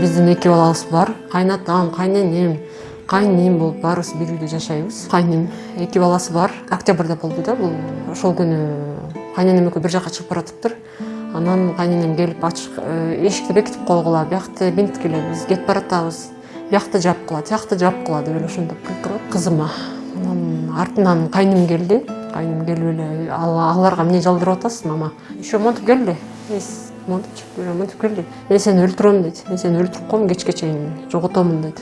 биздин эки балабыз бар. Кайнатам кайненем кайниним болуп баарыбыз бир үйдө жашайбыз кайним эки баласы бар. Октябрда болду да бул ошол күнү кайненем экөө бир жака чыгып баратыптыр анан кайненем келип ачык эшикти бекитип койгула биякты бинткиле биз кетип баратабыз биякты жапкыла тиякты жапкыла деп эле ошондоп кыйкырып кызыма анан артынан кайным келди кайным келип эле аларга эмне жалдырып атасыз мама. Еще монтип келди монтип монтип келди мен сени өлтүрөм дейт мен сени өлтүрүп коем кечке чейин жоготомун мындай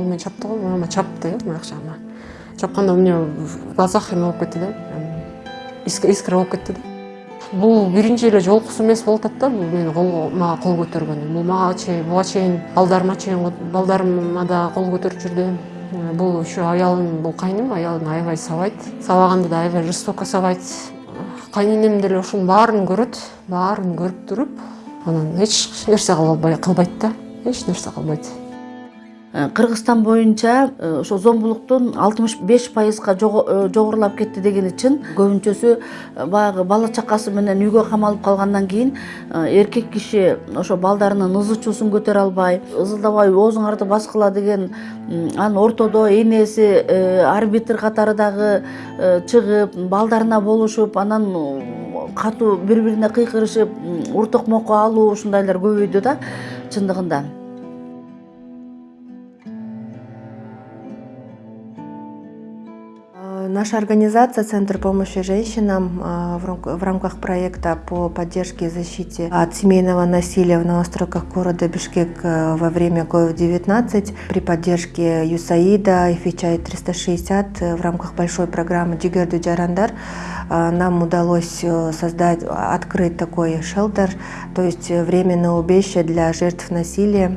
кол менен чапты го мама чапты э мояк жагыма чапканда у меня в глазах эме болуп кетти да. Искра болуп кетти да. Бул биринчи эле жолкусу эмес болуп атат да бул мени мага кол көтөргөнү бул мага чейин буга чейин балдарыма чейин балдарыма да кол көтөрүп жүрдү. Бул еще аялым бул кайным аялым аябай сабайт. Сабаганда да аябай жестоко сабайт. Кайненем деле ушунун баарын көрөт баарын көрүп туруп анан эч нерсе кылбайт да эч нерсе кылбайт кыргызстан боюнча э, ошо зомбулуктун алтымыш беш пайызга э, жогорулап кетти дегени чын көбүнчөсү баягы бала чакасы менен үйгө камалып калгандан кийин эркек киши ошо балдарынын ызы чуусун көтөрө албай ызылдабай оозуңарды баскыла деген анан ортодо энеси арбитр катары дагы чыгып балдарына болушуп анан катуу бири бирине кыйкырышып ур токмокко алуу ушундайлар көбөйдү да чындыгында Наша организация «Центр помощи женщинам» в рамках проекта по поддержке и защите от семейного насилия в новостройках города Бишкек во время COVID-19 при поддержке ЮСАИДа и Фичай 360 в рамках большой программы «Джигерду Джарандар» нам удалось создать, открыть такой шелтер, то есть временное убежище для жертв насилия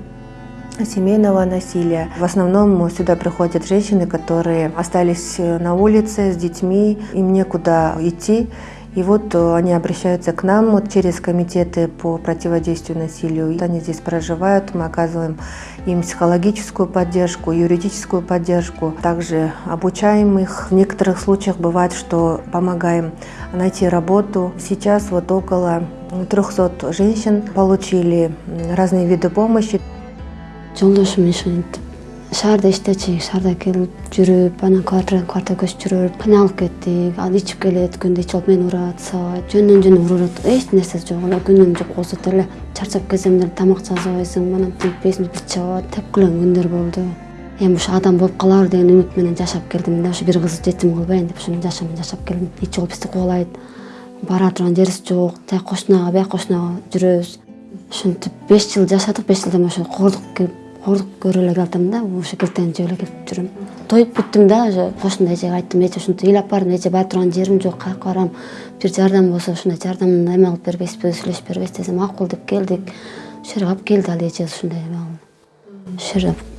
семейного насилия. В основном сюда приходят женщины, которые остались на улице с детьми, им некуда идти. И вот они обращаются к нам вот через комитеты по противодействию насилию. Они здесь проживают, мы оказываем им психологическую поддержку, юридическую поддержку. Также обучаем их. В некоторых случаях бывает, что помогаем найти работу. Сейчас вот около 300 женщин получили разные виды помощи. Жолдошум ушинтип шаарда иштечү шаарда келип жүрүп анан квартирадан квартирага көчүп жүрүп кыйналып кеттик. Ал ичип келет күндө ичип алып мени урат сабайт жөндөн жөн уруп эч нерсеси жок. Эле күнүм жок болсо деле чарчап келсем деле тамак жасабайсың анан тигипейсиң бир чабат тепкилеген күндөр болду. Эми ушу адам болуп калабыр деген үмүт менен жашап келдим. Да ушу бир кызды жетим кылбайын деп ушунун жашамын жашап келдим. Ич жолу бизди кубалайт. Бара турган жерибиз жок тияк кошунага бияк кошунага жүрөбүз. Ушинтип беш жыл жашадык беш жылдан ошо кордук келип қорлық көрө эле келдим да ошо килтени жеп эле келип жүрөм. Тоюп бүттүм да уже кошуна эжеге айттым. Эже ушинтип ыйлап бардым эже бара турган жерим жок каяка барам бир жардам болсо ушундай жардамды эме кылып бербейсизби сүйлөшүп бербейсизби десем макул деп келдик. Ушул жерге алып келди ал эже ушундай эме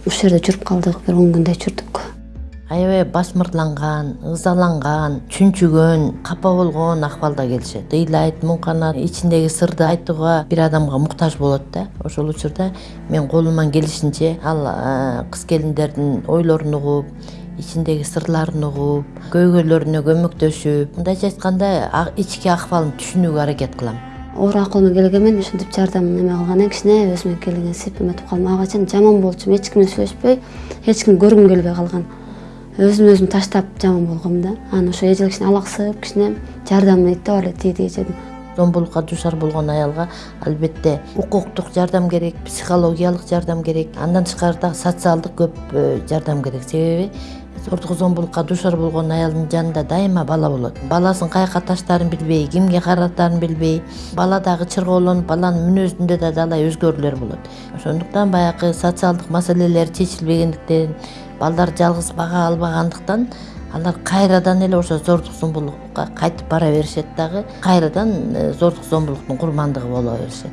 ушул жерде жүрүп калдык бир он күндөй жүрдүк. Аябай басмырланган ызаланган чүнчүгөн капа болгон акыбалда келишет. Ыйлайт муңканат ичиндеги сырды айтууга бир адамга муктаж болот да. Ошол учурда мен колуман келишинче ал кыз келиндердин ойлорун угуп ичиндеги сырларын угуп көйгөйлөрүнө көмөктөшүп мындайча айтканда ички акыбалын түшүнүүгө аракет кылам. Оор акыл менен келгенмен ушинтип жардам эме кылган кичине өзүмө келген эметип калдым ага чейин жаман болчумун эч ким менен сүйлөшпөй эч кимди көргүм келбей калган. Өзүм өзүм таштап жаман болгом да. Анан ошо эже кичине алаксып кичине жардам эттеп эле тиги эжедин зомбулукка дуушар болгон аялга албетте укуктук жардам керек психологиялык жардам керек андан тышкары дагы социалдык көп э, жардам керек. Себеби зордук зомбулукка дуушар болгон аялдын жанында дайыма бала болот. Баласын каяка таштаарын билбей кимге каратаарын билбей бала дагы чыргоолонуп баланын мүнөзүндө да талай өзгөрүүлөр болот. Ошондуктан баягы социалдык маселелер чечилбегендиктен балдар жалгыз бага албагандыктан алар кайрадан эле ошо зордук зомбулукка кайтып бара беришет дагы. Кайрадан э, зордук зомбулуктун курмандыгы боло беришет.